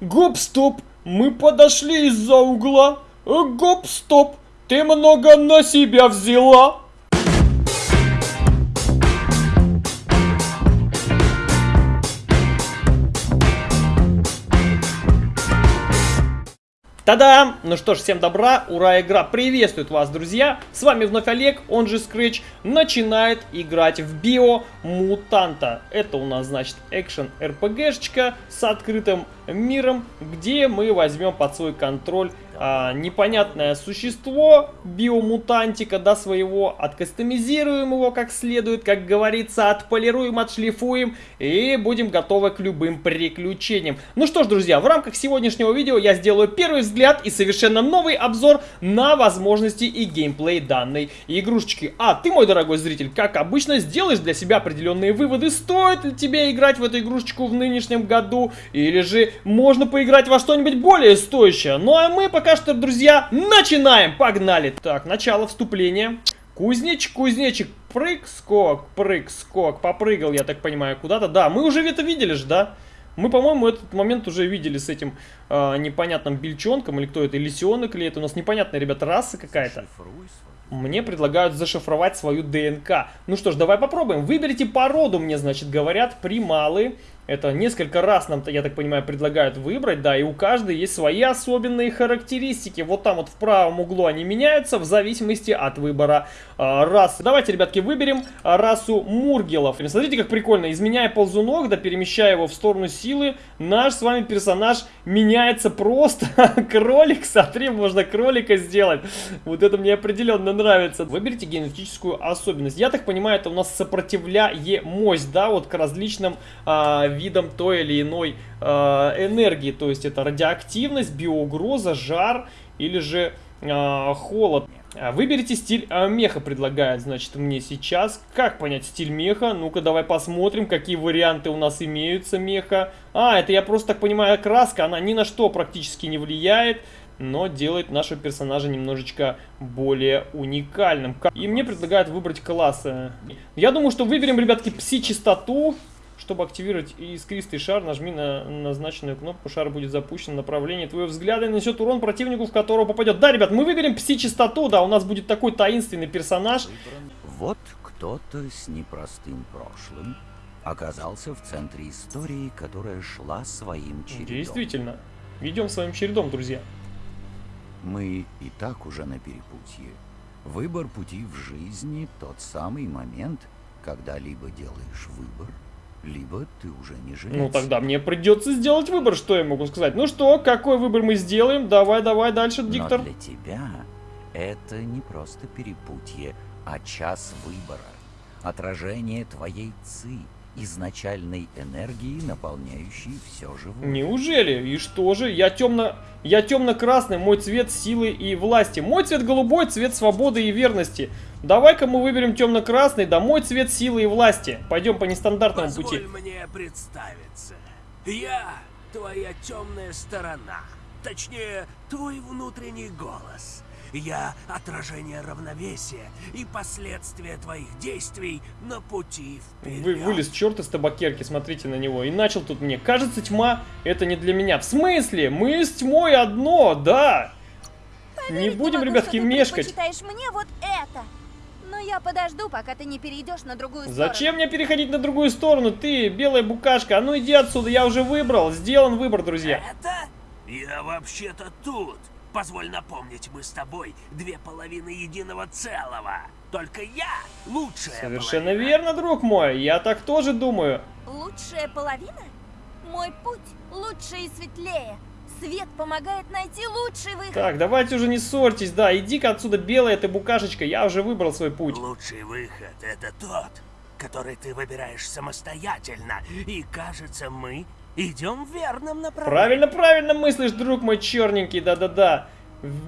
Гоп-стоп, мы подошли из-за угла. Э, Гоп-стоп, ты много на себя взяла. Та-дам! Ну что ж, всем добра, ура, игра приветствует вас, друзья! С вами вновь Олег, он же Scratch, начинает играть в Био Мутанта. Это у нас, значит, экшен РПГшечка с открытым миром, где мы возьмем под свой контроль а, непонятное существо, биомутантика, да, своего, откастомизируем его как следует, как говорится, отполируем, отшлифуем и будем готовы к любым приключениям. Ну что ж, друзья, в рамках сегодняшнего видео я сделаю первый взгляд и совершенно новый обзор на возможности и геймплей данной игрушечки. А ты, мой дорогой зритель, как обычно, сделаешь для себя определенные выводы, стоит ли тебе играть в эту игрушечку в нынешнем году, или же можно поиграть во что-нибудь более стоящее. Ну а мы пока что, друзья, начинаем! Погнали! Так, начало вступления. Кузнечик, кузнечик, прыг, скок, прыг, скок. Попрыгал, я так понимаю, куда-то. Да, мы уже это видели же, да? Мы, по-моему, этот момент уже видели с этим э, непонятным бельчонком, или кто это, лисенок, или это у нас непонятная, ребята, раса какая-то. Мне предлагают зашифровать свою ДНК. Ну что ж, давай попробуем. Выберите породу, мне, значит, говорят, прималы. Это несколько раз нам, я так понимаю, предлагают выбрать, да, и у каждой есть свои особенные характеристики. Вот там вот в правом углу они меняются в зависимости от выбора э, расы. Давайте, ребятки, выберем расу Мургелов. Смотрите, как прикольно. Изменяя ползунок, да, перемещая его в сторону силы, наш с вами персонаж меняется просто. Кролик, смотри, можно кролика сделать. Вот это мне определенно нравится. Выберите генетическую особенность. Я так понимаю, это у нас сопротивляемость, да, вот к различным э, видом той или иной э, энергии. То есть это радиоактивность, биоугроза, жар или же э, холод. Выберите стиль э, меха, предлагает, значит, мне сейчас. Как понять стиль меха? Ну-ка, давай посмотрим, какие варианты у нас имеются меха. А, это, я просто так понимаю, краска, она ни на что практически не влияет но делает нашего персонажа немножечко более уникальным. И мне предлагают выбрать классы. Я думаю, что выберем, ребятки, пси-чистоту. Чтобы активировать искристый шар, нажми на назначенную кнопку, шар будет запущен, направление твоего взгляда и нанесет урон противнику, в которого попадет. Да, ребят, мы выберем пси-чистоту, да, у нас будет такой таинственный персонаж. Вот кто-то с непростым прошлым оказался в центре истории, которая шла своим чередом. Действительно, идем своим чередом, друзья. Мы и так уже на перепутье. Выбор пути в жизни – тот самый момент, когда либо делаешь выбор, либо ты уже не жилец. Ну тогда мне придется сделать выбор, что я могу сказать. Ну что, какой выбор мы сделаем? Давай, давай дальше, диктор. Но для тебя это не просто перепутье, а час выбора. Отражение твоей ци, изначальной энергии, наполняющей все живое. Неужели? И что же? Я темно... Я темно-красный, мой цвет силы и власти. Мой цвет голубой, цвет свободы и верности. Давай-ка мы выберем темно-красный, да мой цвет силы и власти. Пойдем по нестандартному Позволь пути. мне представиться. Я твоя темная сторона. Точнее, твой внутренний голос. Я отражение равновесия и последствия твоих действий на пути вперед. Вы, вылез черт из табакерки, смотрите на него. И начал тут мне. Кажется, тьма это не для меня. В смысле? Мы с тьмой одно, да. Поверить не будем, могу, ребятки, что ты мешкать. предпочитаешь мне вот это. Но я подожду, пока ты не перейдешь на другую Зачем сторону. мне переходить на другую сторону? Ты, белая букашка, а ну иди отсюда, я уже выбрал. Сделан выбор, друзья. Это? Я вообще-то тут. Позволь напомнить, мы с тобой две половины единого целого. Только я лучшая Совершенно половина. верно, друг мой. Я так тоже думаю. Лучшая половина? Мой путь лучше и светлее. Свет помогает найти лучший выход. Так, давайте уже не ссорьтесь, да, иди-ка отсюда, белая ты букашечка, я уже выбрал свой путь. Лучший выход это тот, который ты выбираешь самостоятельно. И кажется, мы идем в верном направлении. Правильно, правильно мыслишь, друг мой черненький, да-да-да.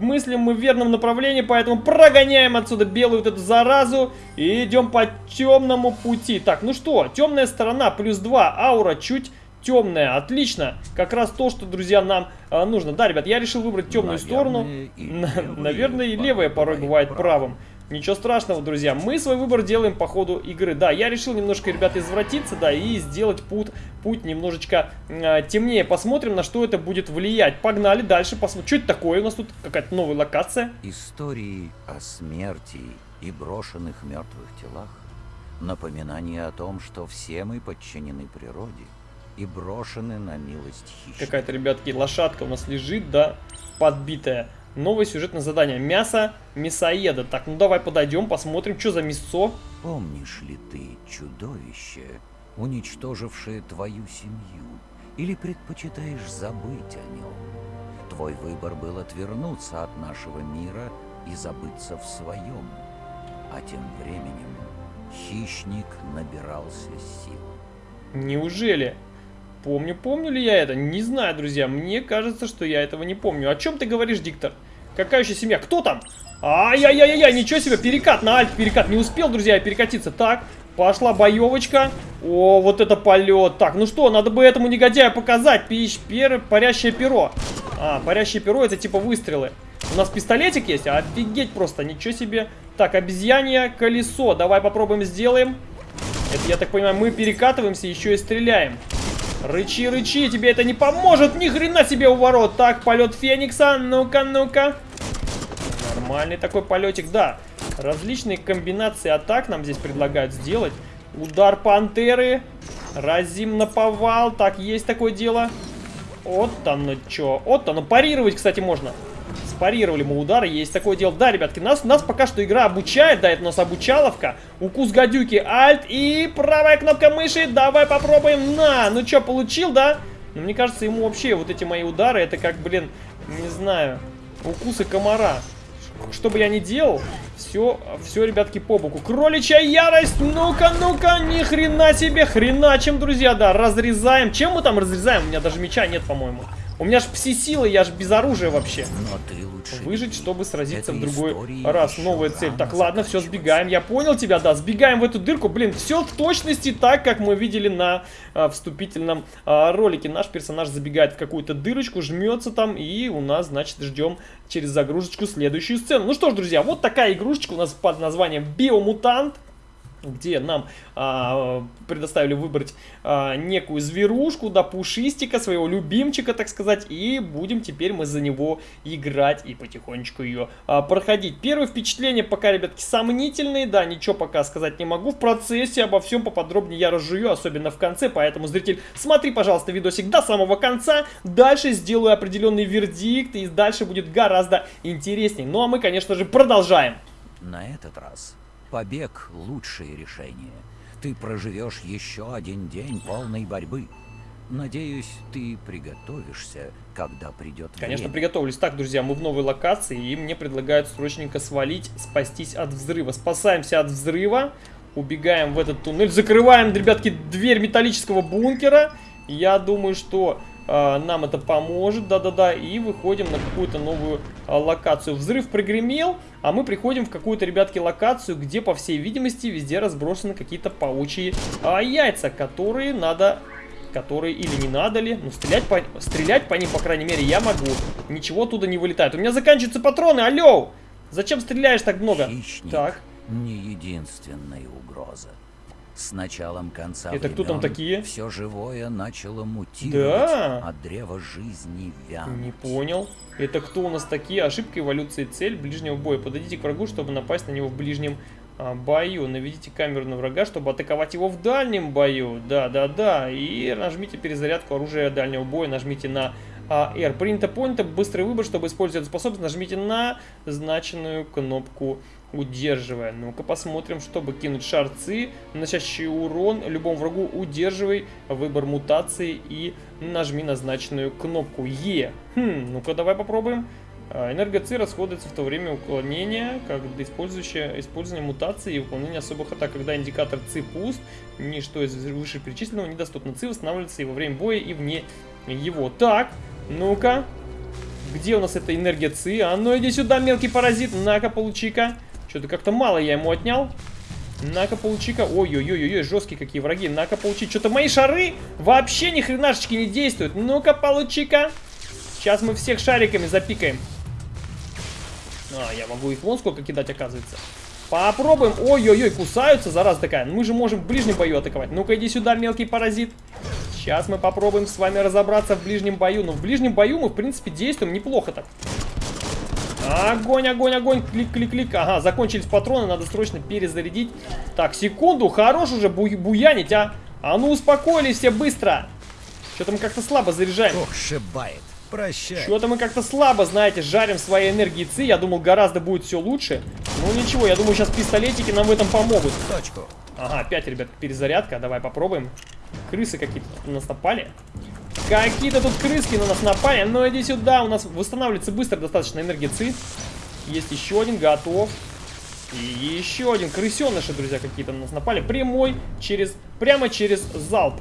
Мыслим мы в верном направлении, поэтому прогоняем отсюда белую вот эту заразу и идем по темному пути. Так, ну что, темная сторона плюс 2, аура чуть темная, отлично. Как раз то, что, друзья, нам а, нужно. Да, ребят, я решил выбрать темную Наверное, сторону. и Наверное, и левая порой бывает бывает правым. Ничего страшного, друзья. Мы свой выбор делаем по ходу игры. Да, я решил немножко, ребята, извратиться, да, и сделать путь, путь немножечко э, темнее. Посмотрим, на что это будет влиять. Погнали дальше, посмотрим. Что это такое? У нас тут какая-то новая локация. Истории о смерти и брошенных мертвых телах напоминание о том, что все мы подчинены природе и брошены на милость хищника. Какая-то, ребятки, лошадка у нас лежит, да, подбитая. Новое сюжетное задание. Мясо мясоеда. Так, ну давай подойдем, посмотрим, что за мясо. Помнишь ли ты чудовище, уничтожившее твою семью? Или предпочитаешь забыть о нем? Твой выбор был отвернуться от нашего мира и забыться в своем. А тем временем хищник набирался сил. Неужели? Помню, помню ли я это? Не знаю, друзья. Мне кажется, что я этого не помню. О чем ты говоришь, диктор? Какая еще семья? Кто там? Ай-яй-яй-яй, ничего себе, перекат на альт, перекат. Не успел, друзья, перекатиться. Так, пошла боевочка. О, вот это полет. Так, ну что, надо бы этому негодяю показать. Пищ, пер, парящее перо. А, парящее перо, это типа выстрелы. У нас пистолетик есть? Офигеть просто, ничего себе. Так, обезьянье колесо. Давай попробуем сделаем. Это, я так понимаю, мы перекатываемся, еще и стреляем. Рычи, рычи, тебе это не поможет, ни хрена себе у ворот. Так, полет Феникса, ну-ка, ну-ка. Нормальный такой полетик, да. Различные комбинации атак нам здесь предлагают сделать. Удар пантеры, разим на повал, так, есть такое дело. Вот оно что, вот оно, парировать, кстати, можно. Спарировали мы удары, есть такое дело. Да, ребятки, нас, нас пока что игра обучает, да, это у нас обучаловка. Укус гадюки, альт и правая кнопка мыши. Давай попробуем. На, ну что, получил, да? Но мне кажется, ему вообще вот эти мои удары, это как, блин, не знаю, укусы комара. Что бы я ни делал, все, все, ребятки, по боку. Кроличья ярость, ну-ка, ну-ка, ни хрена себе, хреначим, друзья, да, разрезаем. Чем мы там разрезаем? У меня даже меча нет, по-моему. У меня ж пси-силы, я ж без оружия вообще. Но ты лучше Выжить, чтобы сразиться в другой раз. Новая цель. Так, ладно, все, сбегаем. Я понял тебя, да. Сбегаем в эту дырку. Блин, все в точности так, как мы видели на а, вступительном а, ролике. Наш персонаж забегает в какую-то дырочку, жмется там, и у нас, значит, ждем через загрузочку следующую сцену. Ну что ж, друзья, вот такая игрушечка у нас под названием Биомутант где нам а, предоставили выбрать а, некую зверушку, да, пушистика, своего любимчика, так сказать, и будем теперь мы за него играть и потихонечку ее а, проходить. Первые впечатления пока, ребятки, сомнительные, да, ничего пока сказать не могу. В процессе обо всем поподробнее я разжую, особенно в конце, поэтому, зритель, смотри, пожалуйста, видосик до самого конца, дальше сделаю определенный вердикт, и дальше будет гораздо интереснее. Ну, а мы, конечно же, продолжаем. На этот раз побег – лучшее решение. Ты проживешь еще один день полной борьбы. Надеюсь, ты приготовишься, когда придет Конечно, время. приготовились. Так, друзья, мы в новой локации, и мне предлагают срочненько свалить, спастись от взрыва. Спасаемся от взрыва, убегаем в этот туннель, закрываем, ребятки, дверь металлического бункера. Я думаю, что нам это поможет, да-да-да, и выходим на какую-то новую э, локацию. Взрыв прогремел, а мы приходим в какую-то, ребятки, локацию, где, по всей видимости, везде разбросаны какие-то паучьи э, яйца, которые надо которые или не надо ли, ну стрелять по, стрелять по ним, по крайней мере, я могу. Ничего оттуда не вылетает. У меня заканчиваются патроны, алло! Зачем стреляешь так много? Хищник Так, не единственная угроза. С началом конца Это кто там такие? Все живое начало мутировать, Да. а древо жизни вянуть. не понял. Это кто у нас такие? Ошибка эволюции цель ближнего боя. Подойдите к врагу, чтобы напасть на него в ближнем а, бою. Наведите камеру на врага, чтобы атаковать его в дальнем бою. Да, да, да. И нажмите перезарядку оружия дальнего боя. Нажмите на а, R. Принято, понято. Быстрый выбор, чтобы использовать эту способность. Нажмите на значенную кнопку удерживая. Ну-ка посмотрим, чтобы кинуть шарцы, наносящие урон любому врагу, удерживай выбор мутации и нажми назначенную кнопку Е. Хм, ну-ка давай попробуем. А, Энергоци расходуется в то время уклонения, когда использующее использование мутации и выполнение особых атак, когда индикатор ЦИ пуст, ничто из вышеперечисленного недоступно. ЦИ восстанавливается и во время боя, и вне его. Так, ну-ка, где у нас эта энергия ЦИ? А ну иди сюда, мелкий паразит, на-ка, получи-ка. Что-то как-то мало я ему отнял. На-ка, получи-ка. Ой-ой-ой-ой, жесткие какие враги. На-ка, получи. Что-то мои шары вообще ни хренашечки не действуют. Ну-ка, получи-ка. Сейчас мы всех шариками запикаем. А, я могу их вон сколько кидать, оказывается. Попробуем. Ой-ой-ой, кусаются, зараза такая. Мы же можем в ближнем бою атаковать. Ну-ка, иди сюда, мелкий паразит. Сейчас мы попробуем с вами разобраться в ближнем бою. Но в ближнем бою мы, в принципе, действуем неплохо так. Огонь, огонь, огонь, клик, клик, клик. Ага, закончились патроны, надо срочно перезарядить. Так, секунду, хорош уже бу буянить, а. А ну успокоились все быстро. Что-то мы как-то слабо заряжаем. Ох, шибает. Прощай. Что-то мы как-то слабо, знаете, жарим своей энергии ЦИ. Я думал, гораздо будет все лучше. Ну ничего, я думаю, сейчас пистолетики нам в этом помогут. Точку. Ага, опять, ребят, перезарядка. Давай попробуем. Крысы какие-то на нас напали. Какие-то тут крыски на нас напали. Ну иди сюда, у нас восстанавливается быстро достаточно энергии ЦИ. Есть еще один, готов. И еще один. Крысеныши, друзья, какие-то на нас напали. Прямой через... Прямо через залп.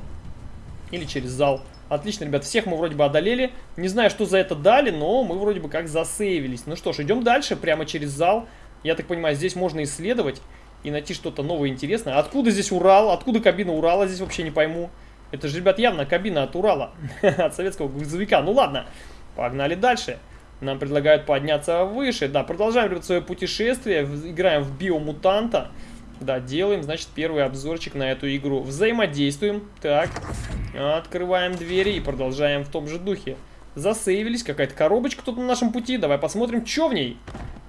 Или через зал. Отлично, ребят, всех мы вроде бы одолели. Не знаю, что за это дали, но мы вроде бы как засейвились. Ну что ж, идем дальше, прямо через зал. Я так понимаю, здесь можно исследовать и найти что-то новое интересное. Откуда здесь Урал? Откуда кабина Урала? Здесь вообще не пойму. Это же, ребят, явно кабина от Урала. от советского грузовика. Ну ладно, погнали дальше. Нам предлагают подняться выше. Да, продолжаем, ребят, свое путешествие. Играем в биомутанта. Да, делаем, значит, первый обзорчик на эту игру. Взаимодействуем. Так, открываем двери и продолжаем в том же духе. Засейвились, какая-то коробочка тут на нашем пути. Давай посмотрим, что в ней.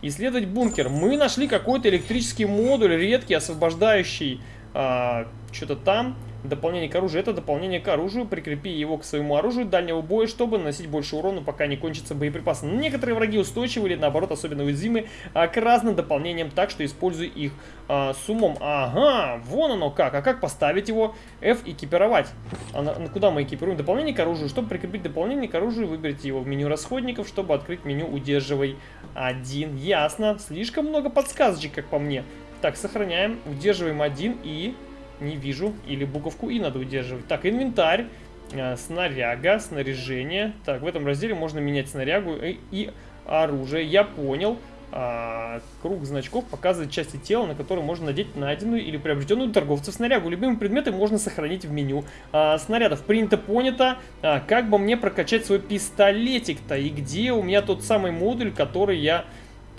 Исследовать бункер. Мы нашли какой-то электрический модуль, редкий, освобождающий а, что-то там. Дополнение к оружию. Это дополнение к оружию. Прикрепи его к своему оружию дальнего боя, чтобы наносить больше урона, пока не кончатся боеприпасы. Некоторые враги устойчивы или наоборот особенно уязвимы а, к разным дополнениям, так что используй их а, с умом. Ага, вон оно как. А как поставить его? F экипировать. А на, на куда мы экипируем? Дополнение к оружию. Чтобы прикрепить дополнение к оружию, выберите его в меню расходников, чтобы открыть меню удерживай один. Ясно. Слишком много подсказочек, как по мне. Так, сохраняем. Удерживаем один и не вижу. Или буковку И надо удерживать. Так, инвентарь. Э, снаряга, снаряжение. Так, в этом разделе можно менять снарягу и, оружие. Я понял. А, круг значков показывает части тела, на которые можно надеть найденную или приобретенную торговцев снарягу. Любимые предметы можно сохранить в меню а, снарядов. Принято, понято. А, как бы мне прокачать свой пистолетик-то? И где у меня тот самый модуль, который я...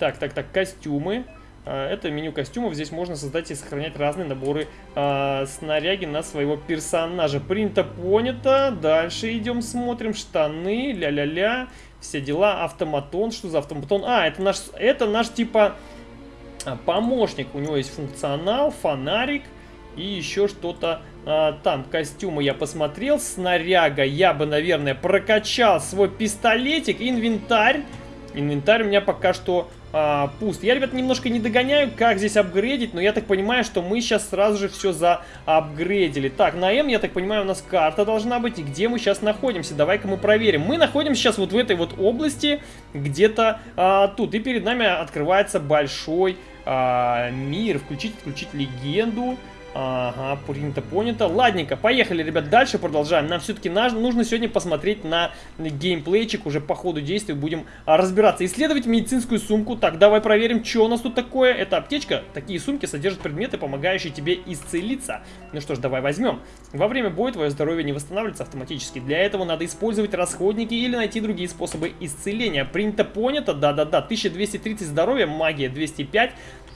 Так, так, так, костюмы. А, это меню костюмов. Здесь можно создать и сохранять разные наборы э, снаряги на своего персонажа. Принято, понято. Дальше идем, смотрим. Штаны, ля-ля-ля. Все дела. Автоматон. Что за автоматон? А, это наш, это наш типа а, помощник. У него есть функционал, фонарик и еще что-то а, там. Костюмы я посмотрел. Снаряга я бы, наверное, прокачал свой пистолетик. Инвентарь. Инвентарь у меня пока что а, пуст. Я, ребят, немножко не догоняю, как здесь апгрейдить, но я так понимаю, что мы сейчас сразу же все заапгрейдили. Так, на М, я так понимаю, у нас карта должна быть, и где мы сейчас находимся. Давай-ка мы проверим. Мы находимся сейчас вот в этой вот области, где-то а, тут, и перед нами открывается большой а, мир. Включить, включить легенду. Ага, принято, понято. Ладненько, поехали, ребят, дальше продолжаем. Нам все-таки нужно сегодня посмотреть на геймплейчик, уже по ходу действия будем а, разбираться. Исследовать медицинскую сумку. Так, давай проверим, что у нас тут такое. Это аптечка. Такие сумки содержат предметы, помогающие тебе исцелиться. Ну что ж, давай возьмем. Во время боя твое здоровье не восстанавливается автоматически. Для этого надо использовать расходники или найти другие способы исцеления. Принято, понято, да-да-да. 1230 здоровья, магия 205.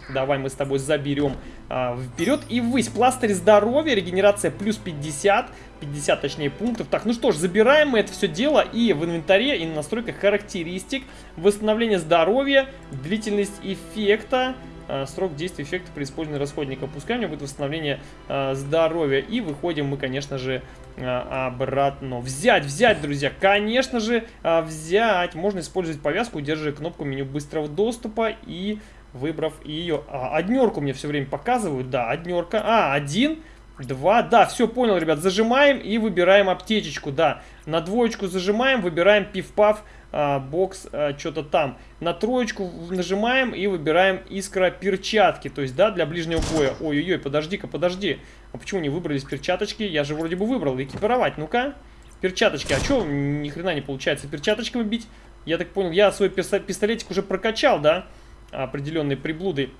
Давай мы с тобой заберем а, вперед и ввысь. Пластырь здоровья, регенерация плюс 50. 50 точнее пунктов. Так, ну что ж, забираем мы это все дело и в инвентаре, и на настройках характеристик. Восстановление здоровья, длительность эффекта. А, срок действия эффекта при использовании расходника. Пускай у меня будет восстановление а, здоровья. И выходим мы, конечно же, а, обратно. Взять, взять, друзья. Конечно же, а, взять. Можно использовать повязку, удерживая кнопку меню быстрого доступа и выбрав ее. А, однерку мне все время показывают, да, однерка. А, один, два, да, все, понял, ребят, зажимаем и выбираем аптечечку, да. На двоечку зажимаем, выбираем пиф-паф, а, бокс, а, что-то там. На троечку нажимаем и выбираем искра перчатки, то есть, да, для ближнего боя. Ой-ой-ой, подожди-ка, подожди. А почему не выбрались перчаточки? Я же вроде бы выбрал, экипировать, ну-ка. Перчаточки, а что ни хрена не получается перчаточками бить? Я так понял, я свой пистолетик уже прокачал, да? Определенные приблуды.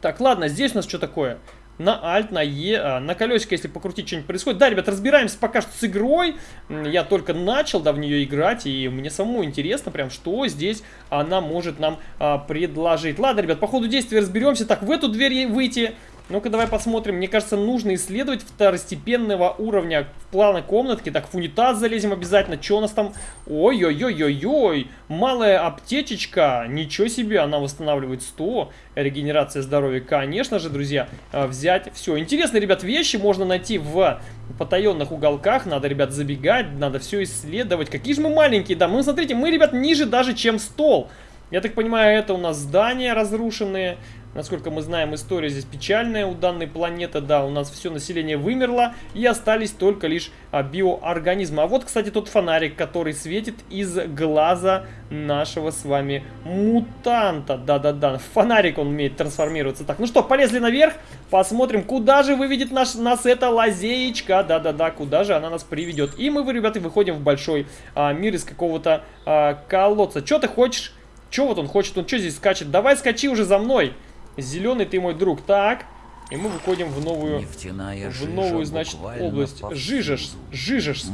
Так, ладно, здесь у нас что такое? на Alt, на E, а, на колесико, если покрутить, что-нибудь происходит. Да, ребят, разбираемся пока что с игрой. Я только начал, да, в нее играть, и мне самому интересно прям, что здесь она может нам а, предложить. Ладно, ребят, по ходу действия разберемся. Так, в эту дверь выйти ну-ка, давай посмотрим. Мне кажется, нужно исследовать второстепенного уровня в плана комнатки. Так, в унитаз залезем обязательно. Что у нас там? Ой-ой-ой-ой-ой. Малая аптечечка. Ничего себе, она восстанавливает 100. Регенерация здоровья. Конечно же, друзья, а, взять все. Интересные, ребят, вещи можно найти в потаенных уголках. Надо, ребят, забегать. Надо все исследовать. Какие же мы маленькие, да. Ну, смотрите, мы, ребят, ниже даже, чем стол. Я так понимаю, это у нас здания разрушенные. Насколько мы знаем, история здесь печальная у данной планеты. Да, у нас все население вымерло, и остались только лишь а, биоорганизмы. А вот, кстати, тот фонарик, который светит из глаза нашего с вами мутанта. Да-да-да, фонарик он умеет трансформироваться. Так, ну что, полезли наверх, посмотрим, куда же выведет наш, нас эта лазеечка. Да-да-да, куда же она нас приведет. И мы, ребята, выходим в большой а, мир из какого-то а, колодца. Что ты хочешь? Че вот он хочет? Он что здесь скачет? Давай скачи уже за мной. Зеленый ты мой друг. Так. И мы выходим в новую, Нефтяная в новую, значит, область. Жижешь, жижешь.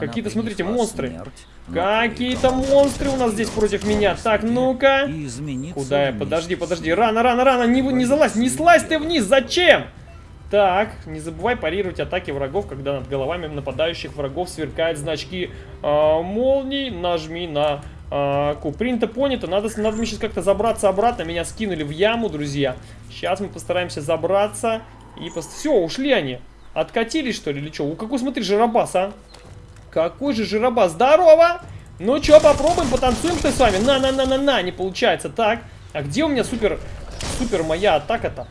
Какие-то, смотрите, монстры. Какие-то монстры у нас здесь против меня. Так, ну-ка. Куда я? Подожди, подожди. Рано, рано, рано. Не, не залазь, не слазь ты вниз. Зачем? Так, не забывай парировать атаки врагов, когда над головами нападающих врагов сверкают значки э, молний. Нажми на. Принято, понято. Надо, надо мне сейчас как-то забраться обратно. Меня скинули в яму, друзья. Сейчас мы постараемся забраться. И пост... Все, ушли они. Откатились, что ли, или что? У какой, смотри, жиробас, а? Какой же жиробас. Здорово! Ну что, попробуем, потанцуем-то с вами. На-на-на-на-на, не получается. Так, а где у меня супер, супер моя атака-то?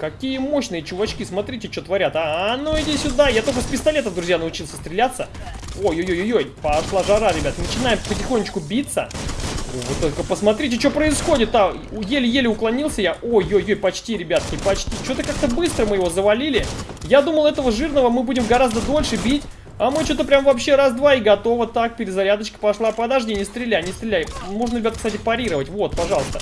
Какие мощные чувачки, смотрите, что творят. А, а ну иди сюда, я только с пистолета, друзья, научился стреляться. Ой-ой-ой-ой, пошла жара, ребят. Начинаем потихонечку биться. Вот только посмотрите, что происходит. А, еле-еле уклонился я. Ой-ой-ой, почти, ребятки, почти. Что-то как-то быстро мы его завалили. Я думал, этого жирного мы будем гораздо дольше бить. А мы что-то прям вообще раз-два и готово. Так, перезарядочка пошла. Подожди, не стреляй, не стреляй. Можно, ребят, кстати, парировать. Вот, пожалуйста.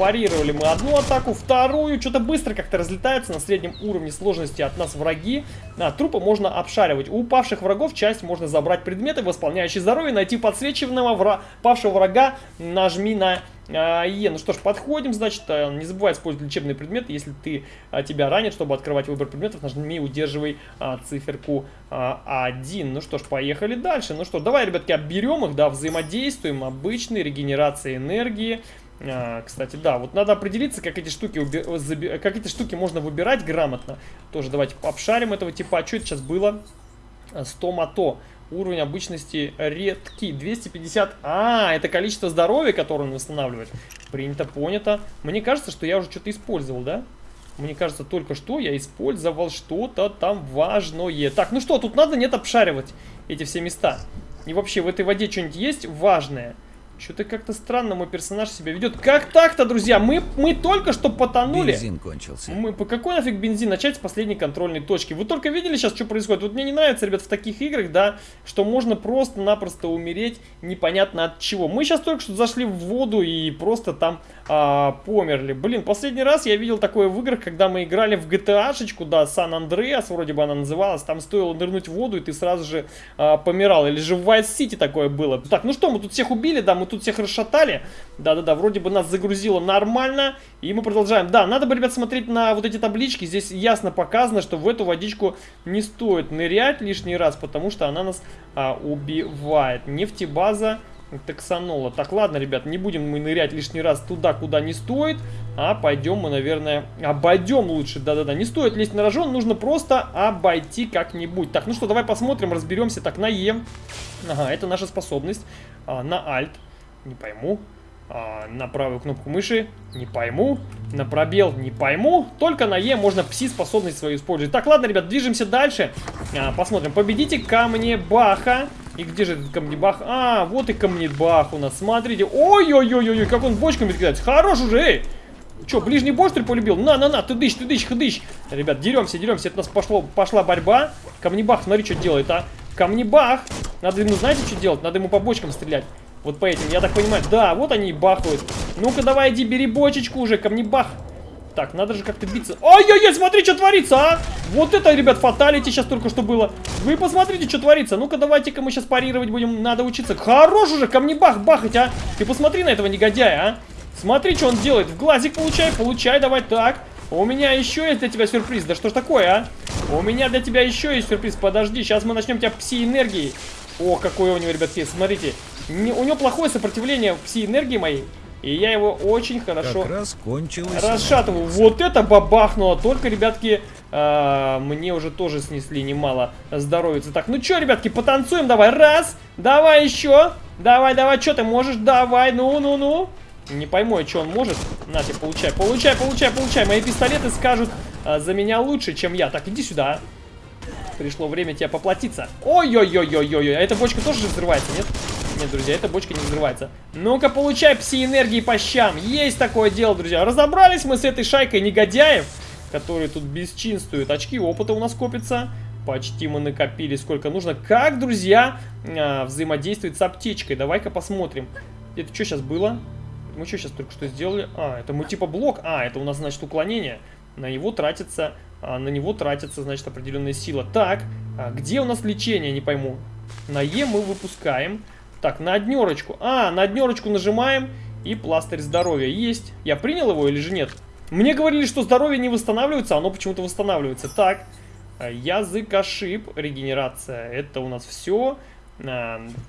Парировали мы одну атаку, вторую. Что-то быстро как-то разлетается на среднем уровне сложности от нас враги. А, трупы можно обшаривать. У упавших врагов часть можно забрать предметы, восполняющие здоровье, найти подсвеченного вра... павшего врага. Нажми на а, Е. Ну что ж, подходим, значит, а, не забывай использовать лечебные предметы. Если ты а, тебя ранит, чтобы открывать выбор предметов, нажми удерживай а, циферку а, 1. Ну что ж, поехали дальше. Ну что, давай, ребятки, обберем их, да, взаимодействуем. Обычный, регенерация энергии. А, кстати, да, вот надо определиться, как эти штуки как эти штуки можно выбирать грамотно. Тоже давайте обшарим этого типа. А что это сейчас было? 100 мото. Уровень обычности редкий. 250. А, это количество здоровья, которое он восстанавливает. Принято, понято. Мне кажется, что я уже что-то использовал, да? Мне кажется, только что я использовал что-то там важное. Так, ну что, тут надо нет обшаривать эти все места. И вообще, в этой воде что-нибудь есть важное? Что-то как-то странно мой персонаж себя ведет. Как так-то, друзья? Мы, мы только что потонули. Бензин кончился. Мы, по какой нафиг бензин? Начать с последней контрольной точки. Вы только видели сейчас, что происходит? Вот мне не нравится, ребят, в таких играх, да, что можно просто-напросто умереть непонятно от чего. Мы сейчас только что зашли в воду и просто там а, померли. Блин, последний раз я видел такое в играх, когда мы играли в GTA-шечку, да, Сан-Андреас, вроде бы она называлась. Там стоило нырнуть в воду, и ты сразу же а, помирал. Или же в Vice City такое было. Так, ну что, мы тут всех убили, да, мы тут всех расшатали. Да-да-да, вроде бы нас загрузило нормально. И мы продолжаем. Да, надо бы, ребят, смотреть на вот эти таблички. Здесь ясно показано, что в эту водичку не стоит нырять лишний раз, потому что она нас а, убивает. Нефтебаза таксанола. Так, ладно, ребят, не будем мы нырять лишний раз туда, куда не стоит, а пойдем мы, наверное, обойдем лучше. Да-да-да, не стоит лезть на рожон, нужно просто обойти как-нибудь. Так, ну что, давай посмотрим, разберемся. Так, на Е. Ага, это наша способность. А, на Alt. Не пойму. А, на правую кнопку мыши. Не пойму. На пробел. Не пойму. Только на Е можно пси-способность свою использовать. Так, ладно, ребят, движемся дальше. А, посмотрим. Победите камнебаха. И где же этот камнебах? А, вот и камнебах у нас. Смотрите. Ой-ой-ой-ой, как он бочками кидается. Хорош уже, эй! Че, ближний бой, что ли, полюбил? На-на-на, ты дышь, ты дышь, хыдыщ. Ребят, деремся, деремся. Это у нас пошло, пошла борьба. Камнебах, смотри, что делает, а. Камнебах. Надо ему, знаете, что делать? Надо ему по бочкам стрелять. Вот по этим, я так понимаю. Да, вот они и бахают. Ну-ка, давай, иди, бери бочечку уже, камнебах. Так, надо же как-то биться. Ай-яй-яй, смотри, что творится, а! Вот это, ребят, фаталити сейчас только что было. Вы посмотрите, что творится. Ну-ка, давайте-ка мы сейчас парировать будем. Надо учиться. Хорош уже, ко мне бах, бахать, а! Ты посмотри на этого негодяя, а! Смотри, что он делает. В глазик получай, получай, давай так. У меня еще есть для тебя сюрприз. Да что ж такое, а? У меня для тебя еще есть сюрприз. Подожди, сейчас мы начнем тебя пси-энергией. О, какой у него, ребятки, смотрите. Не, у него плохое сопротивление пси-энергии моей. И я его очень хорошо Как раз кончилось. расшатываю. Вот это бабахнуло. Только, ребятки, э, мне уже тоже снесли немало здоровья. Так, ну что, ребятки, потанцуем давай. Раз, давай еще. Давай, давай, что ты можешь? Давай, ну-ну-ну. Не пойму, что он может. На тебе, получай, получай, получай, получай. Мои пистолеты скажут э, за меня лучше, чем я. Так, иди сюда. Пришло время тебя поплатиться. Ой-ой-ой-ой-ой. А эта бочка тоже же взрывается, нет? Нет, друзья, эта бочка не взрывается. Ну-ка, получай пси-энергии по щам. Есть такое дело, друзья. Разобрались мы с этой шайкой негодяев, которые тут бесчинствуют. Очки опыта у нас копятся. Почти мы накопили сколько нужно. Как, друзья, а, взаимодействует с аптечкой? Давай-ка посмотрим. Это что сейчас было? Мы что сейчас только что сделали? А, это мы типа блок. А, это у нас, значит, уклонение. На него тратится, а, на него тратится, значит, определенная сила. Так, а где у нас лечение, не пойму. На Е мы выпускаем. Так, на однерочку. А, на однерочку нажимаем. И пластырь здоровья есть. Я принял его или же нет? Мне говорили, что здоровье не восстанавливается, оно почему-то восстанавливается. Так, а, язык ошиб, регенерация. Это у нас все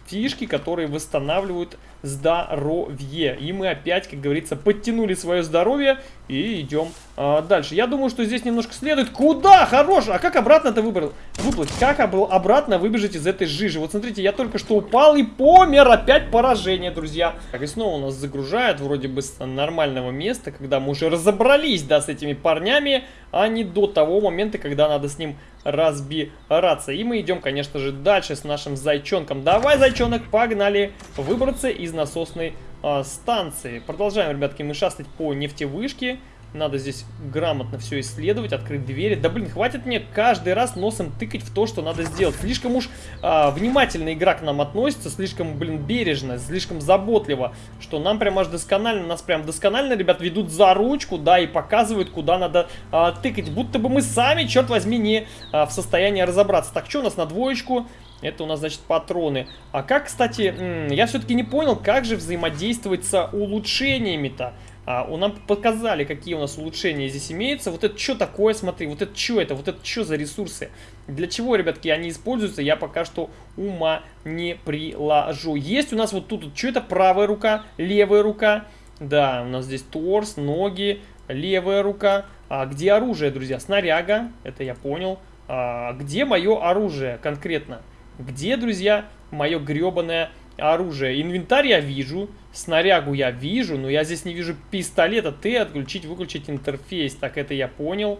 фишки, которые восстанавливают здоровье. И мы опять, как говорится, подтянули свое здоровье и идем а, дальше. Я думаю, что здесь немножко следует. Куда? Хорош! А как обратно-то выбрал? Выплыть? Как обратно выбежать из этой жижи? Вот смотрите, я только что упал и помер. Опять поражение, друзья. Так, и снова у нас загружает вроде бы с нормального места, когда мы уже разобрались, да, с этими парнями, а не до того момента, когда надо с ним разбираться. И мы идем, конечно же, дальше с нашим зайчонком. Давай, зайчонок, погнали выбраться из насосной а, станции. Продолжаем, ребятки, мы шастать по нефтевышке. Надо здесь грамотно все исследовать, открыть двери. Да блин, хватит мне каждый раз носом тыкать в то, что надо сделать. Слишком уж а, внимательно игра к нам относится, слишком, блин, бережно, слишком заботливо, что нам прям аж досконально, нас прям досконально, ребят, ведут за ручку, да, и показывают, куда надо а, тыкать. Будто бы мы сами, черт возьми, не а, в состоянии разобраться. Так, что у нас на двоечку? Это у нас, значит, патроны. А как, кстати, я все-таки не понял, как же взаимодействовать с улучшениями-то. А, нам показали, какие у нас улучшения здесь имеются. Вот это что такое, смотри, вот это что это, вот это что за ресурсы? Для чего, ребятки, они используются, я пока что ума не приложу. Есть у нас вот тут, что это, правая рука, левая рука. Да, у нас здесь торс, ноги, левая рука. А где оружие, друзья? Снаряга, это я понял. А, где мое оружие конкретно? Где, друзья, мое гребаное оружие? Инвентарь я вижу, снарягу я вижу, но я здесь не вижу пистолета. Ты отключить, выключить интерфейс. Так, это я понял.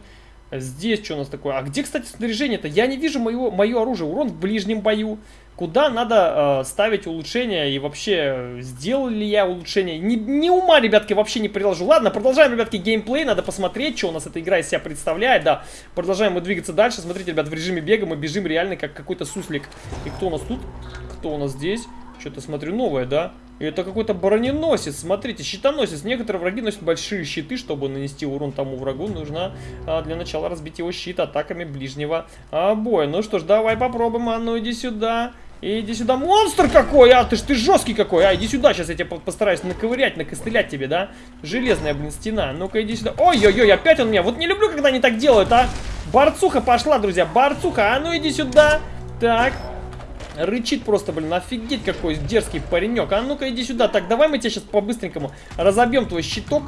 Здесь что у нас такое? А где, кстати, снаряжение-то? Я не вижу мое, мое оружие. Урон в ближнем бою. Куда надо э, ставить улучшения и вообще сделал ли я улучшение? Ни, ни ума, ребятки, вообще не приложу. Ладно, продолжаем, ребятки, геймплей. Надо посмотреть, что у нас эта игра из себя представляет. Да, продолжаем мы двигаться дальше. Смотрите, ребят, в режиме бега мы бежим реально как какой-то суслик. И кто у нас тут? Кто у нас здесь? Что-то смотрю новое, да? Это какой-то броненосец. Смотрите, щитоносец. Некоторые враги носят большие щиты, чтобы нанести урон тому врагу. Нужно а, для начала разбить его щит атаками ближнего а, боя. Ну что ж, давай попробуем. А ну иди сюда. Иди сюда, монстр какой, а, ты ж ты жесткий какой, а, иди сюда, сейчас я тебя постараюсь наковырять, накостылять тебе, да, железная, блин, стена, ну-ка, иди сюда, ой-ой-ой, опять он меня, вот не люблю, когда они так делают, а, борцуха пошла, друзья, борцуха, а ну иди сюда, так, Рычит просто, блин, офигеть какой дерзкий паренек. А ну-ка иди сюда. Так, давай мы тебя сейчас по-быстренькому разобьем твой щиток.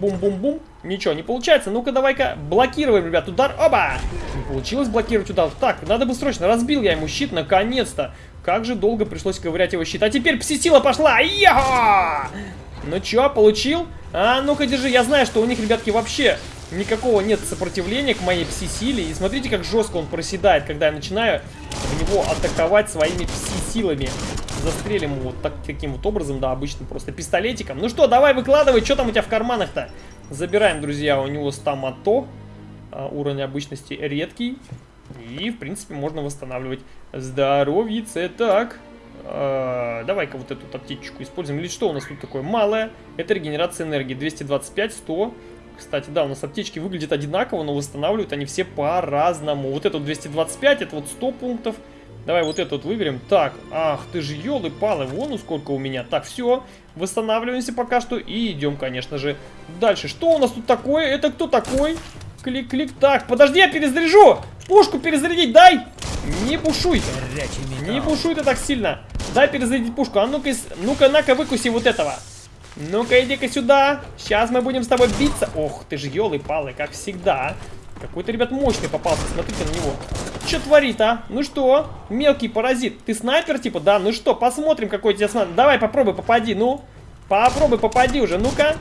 Бум-бум-бум. Ничего, не получается. Ну-ка давай-ка блокируем, ребят, удар. Оба! Не получилось блокировать удар. Так, надо бы срочно. Разбил я ему щит, наконец-то. Как же долго пришлось ковырять его щит. А теперь пси-сила пошла. Яха! Ну чё, получил? А, ну-ка держи. Я знаю, что у них, ребятки, вообще никакого нет сопротивления к моей пси-силе. И смотрите, как жестко он проседает, когда я начинаю в него атаковать своими пси-силами. Застрелим его вот так, таким вот образом, да, обычно просто пистолетиком. Ну что, давай выкладывай, что там у тебя в карманах-то? Забираем, друзья, у него стамато. А, уровень обычности редкий. И, в принципе, можно восстанавливать здоровье. Так, а, давай-ка вот эту аптечку используем. Или что у нас тут такое? Малое. Это регенерация энергии. 225, 100. Кстати, да, у нас аптечки выглядят одинаково, но восстанавливают они все по-разному. Вот это вот 225, это вот 100 пунктов. Давай вот это вот выберем. Так, ах, ты же елы-палы, вон ну сколько у меня. Так, все, восстанавливаемся пока что и идем, конечно же, дальше. Что у нас тут такое? Это кто такой? Клик-клик. Так, подожди, я перезаряжу! Пушку перезарядить дай! Не бушуй! Не бушуй ты так сильно! Дай перезарядить пушку. А ну-ка, ну-ка, на-ка, выкуси вот этого. Ну-ка, иди-ка сюда. Сейчас мы будем с тобой биться. Ох, ты же елы-палы, как всегда. Какой-то, ребят, мощный попался. Смотрите на него. Что творит, а? Ну что? Мелкий паразит. Ты снайпер, типа? Да, ну что, посмотрим, какой тебе снайпер. Давай, попробуй, попади, ну. Попробуй, попади уже, ну-ка.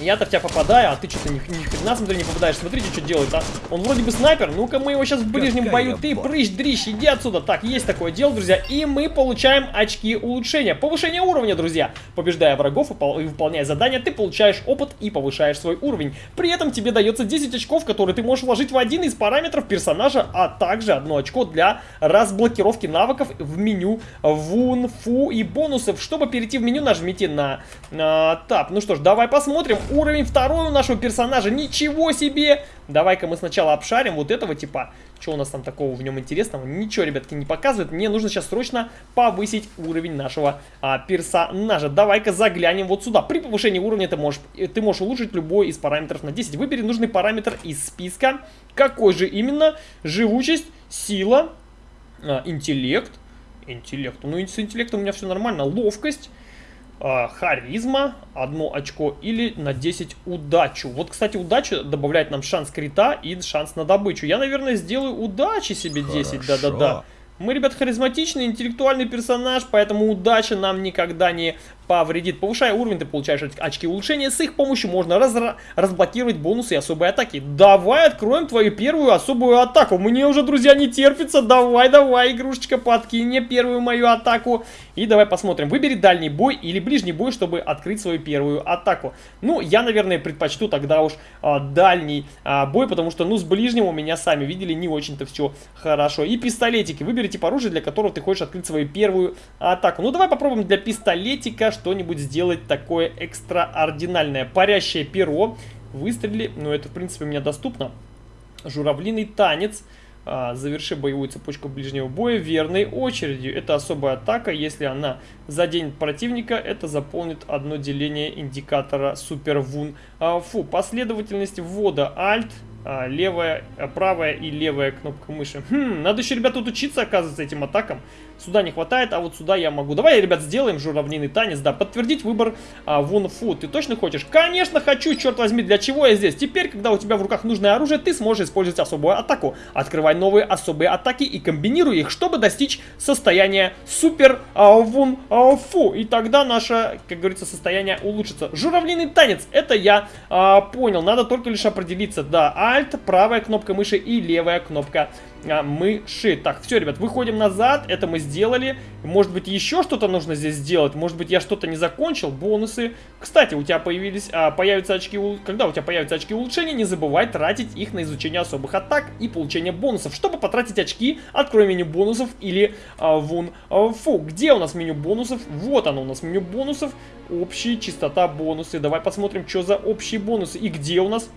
Я-то в тебя попадаю, а ты что-то ни, ни хрена, смотри, не попадаешь. Смотрите, что делает, а. Он вроде бы снайпер. Ну-ка, мы его сейчас в ближнем Какая бою. Ты, прыщ, дрищ, иди отсюда. Так, есть такое дело, друзья. И мы получаем очки улучшения. Повышение уровня, друзья. Побеждая врагов и выполняя задания, ты получаешь опыт и повышаешь свой уровень. При этом тебе дается 10 очков, которые ты можешь вложить в один из параметров персонажа, а также одно очко для разблокировки навыков в меню Вун, Фу и бонусов. Чтобы перейти в меню, нажмите на, на Тап. Ну что ж, давай посмотрим уровень второй у нашего персонажа. Ничего себе! Давай-ка мы сначала обшарим вот этого типа. Что у нас там такого в нем интересного? Ничего, ребятки, не показывает. Мне нужно сейчас срочно повысить уровень нашего а, персонажа. Давай-ка заглянем вот сюда. При повышении уровня ты можешь, э, ты можешь улучшить любой из параметров на 10. Выбери нужный параметр из списка. Какой же именно? Живучесть, сила, а, интеллект. Интеллект. Ну, с интеллектом у меня все нормально. Ловкость харизма, одно очко, или на 10 удачу. Вот, кстати, удача добавляет нам шанс крита и шанс на добычу. Я, наверное, сделаю удачи себе 10, да-да-да. Мы, ребят, харизматичный, интеллектуальный персонаж, поэтому удача нам никогда не повредит. Повышая уровень, ты получаешь очки улучшения. С их помощью можно раз разблокировать бонусы и особые атаки. Давай откроем твою первую особую атаку. Мне уже, друзья, не терпится. Давай, давай, игрушечка, подкинь мне первую мою атаку. И давай посмотрим. Выбери дальний бой или ближний бой, чтобы открыть свою первую атаку. Ну, я, наверное, предпочту тогда уж а, дальний а, бой, потому что, ну, с ближним у меня, сами видели, не очень-то все хорошо. И пистолетики. Выбери тип оружия, для которого ты хочешь открыть свою первую атаку. Ну, давай попробуем для пистолетика что-нибудь сделать такое экстраординальное. Парящее перо. Выстрели. Ну, это, в принципе, мне доступно. Журавлиный танец. А, заверши боевую цепочку ближнего боя верной очередью. Это особая атака. Если она заденет противника, это заполнит одно деление индикатора Супер Вун. А, фу, последовательность ввода Alt а, левая, правая и левая кнопка мыши. Хм, надо еще, ребята, тут учиться, оказывается, этим атакам. Сюда не хватает, а вот сюда я могу. Давай, ребят, сделаем журавлиный танец, да. Подтвердить выбор а, Вун Фу. Ты точно хочешь? Конечно хочу, черт возьми, для чего я здесь? Теперь, когда у тебя в руках нужное оружие, ты сможешь использовать особую атаку. Открывай новые особые атаки и комбинируй их, чтобы достичь состояния Супер а, Вун а, Фу. И тогда наше, как говорится, состояние улучшится. Журавлиный танец, это я а, понял. Надо только лишь определиться, да. Alt, правая кнопка мыши и левая кнопка а, мыши. Так, все, ребят, выходим назад, это мы сделали. Может быть, еще что-то нужно здесь сделать, может быть, я что-то не закончил, бонусы. Кстати, у тебя появились, а, появятся очки, когда у тебя появятся очки улучшения, не забывай тратить их на изучение особых атак и получение бонусов. Чтобы потратить очки, открой меню бонусов или а, вон а, фу. Где у нас меню бонусов? Вот оно у нас меню бонусов. Общие, чистота, бонусы. Давай посмотрим, что за общие бонусы и где у нас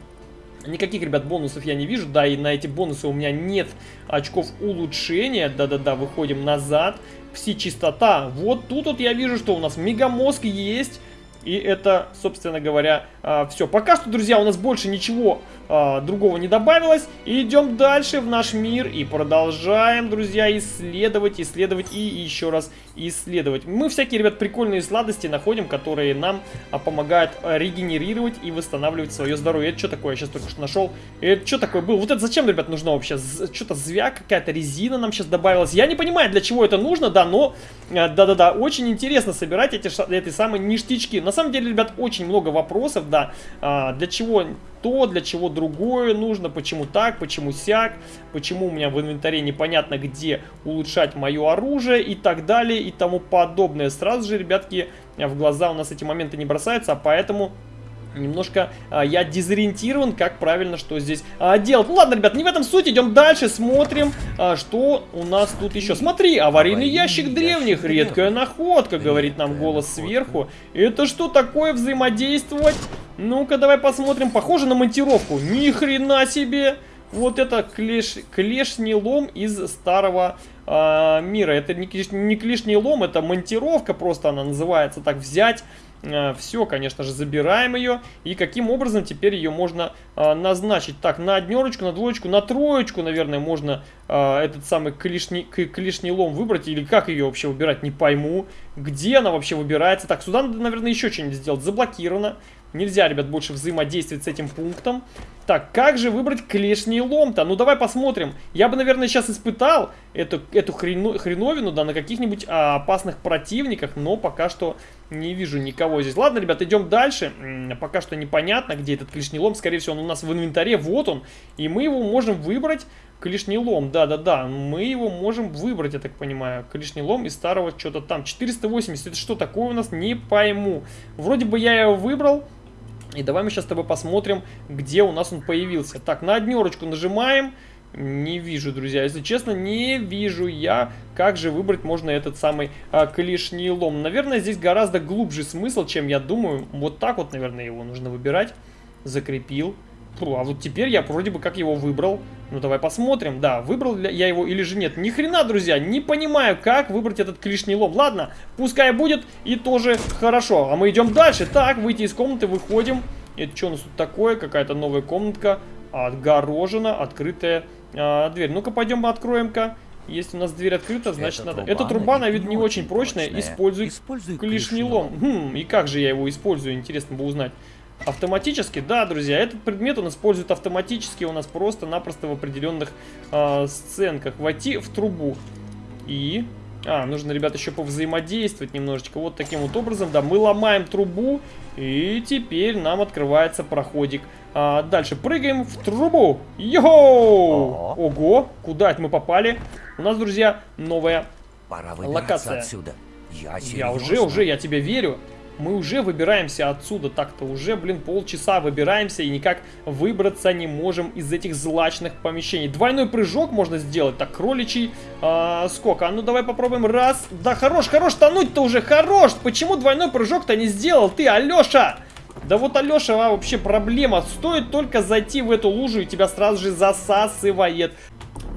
Никаких, ребят, бонусов я не вижу, да, и на эти бонусы у меня нет очков улучшения. Да-да-да, выходим назад. Пси-чистота. Вот тут вот я вижу, что у нас мегамозг есть. И это, собственно говоря, а, все. Пока что, друзья, у нас больше ничего а, другого не добавилось. И идем дальше в наш мир и продолжаем, друзья, исследовать, исследовать и еще раз исследовать. Мы всякие, ребят, прикольные сладости находим, которые нам а, помогают а, регенерировать и восстанавливать свое здоровье. Это что такое? Я сейчас только что нашел. Это что такое было? Вот это зачем, ребят, нужно вообще? Что-то звяк, какая-то резина нам сейчас добавилась. Я не понимаю, для чего это нужно, да, но а, да-да-да, очень интересно собирать эти, эти самые ништячки. На самом деле, ребят, очень много вопросов, да, а, для чего то, для чего другое нужно, почему так, почему сяк, почему у меня в инвентаре непонятно где улучшать мое оружие и так далее и тому подобное. Сразу же, ребятки, в глаза у нас эти моменты не бросаются, а поэтому немножко а, я дезориентирован, как правильно что здесь а, делать. Ну ладно, ребят, не в этом суть, идем дальше, смотрим, а, что у нас тут еще. Смотри, аварийный ящик древних, редкая находка, говорит нам голос сверху. Это что такое взаимодействовать? Ну-ка, давай посмотрим. Похоже на монтировку. Ни хрена себе! Вот это клеш, клешний лом из старого э, мира. Это не, клеш, не клешний лом, это монтировка просто она называется. Так, взять все, конечно же, забираем ее. И каким образом теперь ее можно э, назначить? Так, на однерочку, на двоечку, на троечку, наверное, можно э, этот самый клешний, клешний лом выбрать. Или как ее вообще выбирать, не пойму. Где она вообще выбирается? Так, сюда надо, наверное, еще что-нибудь сделать. Заблокировано. Нельзя, ребят, больше взаимодействовать с этим пунктом. Так, как же выбрать клешний лом-то? Ну, давай посмотрим. Я бы, наверное, сейчас испытал эту, эту хрено, хреновину, да, на каких-нибудь а, опасных противниках, но пока что не вижу никого здесь. Ладно, ребят, идем дальше. Пока что непонятно, где этот клешний лом. Скорее всего, он у нас в инвентаре. Вот он. И мы его можем выбрать. Клешний лом, да-да-да. Мы его можем выбрать, я так понимаю. Клешний лом из старого что-то там. 480. Это что такое у нас? Не пойму. Вроде бы я его выбрал. И давай мы сейчас с тобой посмотрим, где у нас он появился. Так, на однерочку нажимаем. Не вижу, друзья, если честно, не вижу я, как же выбрать можно этот самый а, клешний лом. Наверное, здесь гораздо глубже смысл, чем я думаю. Вот так вот, наверное, его нужно выбирать. Закрепил. Фу, а вот теперь я вроде бы как его выбрал. Ну, давай посмотрим. Да, выбрал я его или же нет. Ни хрена, друзья, не понимаю, как выбрать этот клешний лом. Ладно, пускай будет и тоже хорошо. А мы идем дальше. Так, выйти из комнаты, выходим. Это что у нас тут такое? Какая-то новая комнатка. Отгорожена, открытая а, дверь. Ну-ка, пойдем откроем-ка. Если у нас дверь открыта, значит Эта надо... труба Эта труба, на вид не очень прочная. прочная. Используй, Используй клешний лом. Хм, и как же я его использую, интересно бы узнать. Автоматически, да, друзья, этот предмет он использует автоматически у нас просто-напросто в определенных э, сценках. Войти в трубу. И... А, нужно, ребят, еще повзаимодействовать немножечко. Вот таким вот образом, да, мы ломаем трубу, и теперь нам открывается проходик. А, дальше прыгаем в трубу. Йоу! Ого, куда это мы попали? У нас, друзья, новая Пора Локация. отсюда. Я, я уже, уже, я тебе верю. Мы уже выбираемся отсюда. Так-то уже, блин, полчаса выбираемся и никак выбраться не можем из этих злачных помещений. Двойной прыжок можно сделать. Так, кроличий а, скок. А ну давай попробуем. Раз. Да хорош, хорош, тонуть-то уже, хорош. Почему двойной прыжок-то не сделал ты, Алеша? Да вот, Алеша, а, вообще проблема. Стоит только зайти в эту лужу, и тебя сразу же засасывает.